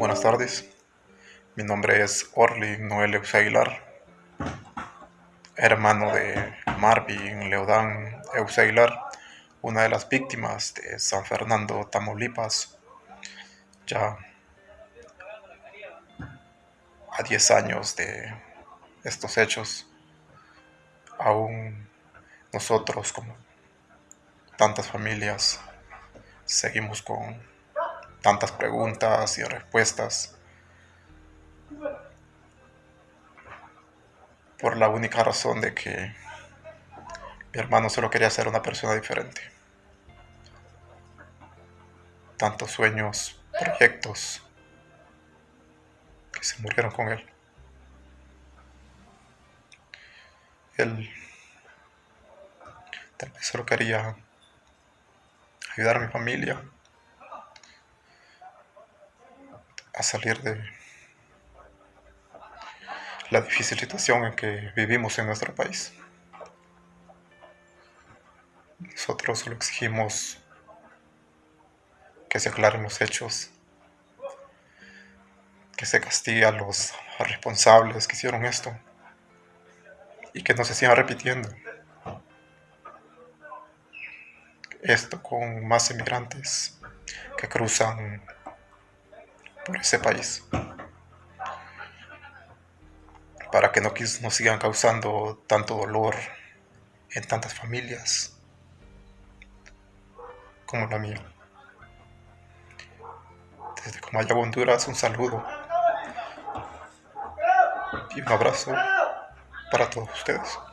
buenas tardes. Mi nombre es Orly Noel Aguilar, hermano de Marvin Leodán Aguilar, una de las víctimas de San Fernando, Tamaulipas, ya a 10 años de estos hechos. Aún nosotros, como tantas familias, seguimos con tantas preguntas y respuestas por la única razón de que mi hermano solo quería ser una persona diferente. Tantos sueños, proyectos que se murieron con él. Él tal vez solo quería ayudar a mi familia a salir de la difícil situación en que vivimos en nuestro país. Nosotros solo exigimos que se aclaren los hechos, que se castigue a los responsables que hicieron esto y que no se siga repitiendo esto con más inmigrantes que cruzan ese país para que no nos sigan causando tanto dolor en tantas familias como la mía. Desde Comaya, Honduras, un saludo y un abrazo para todos ustedes.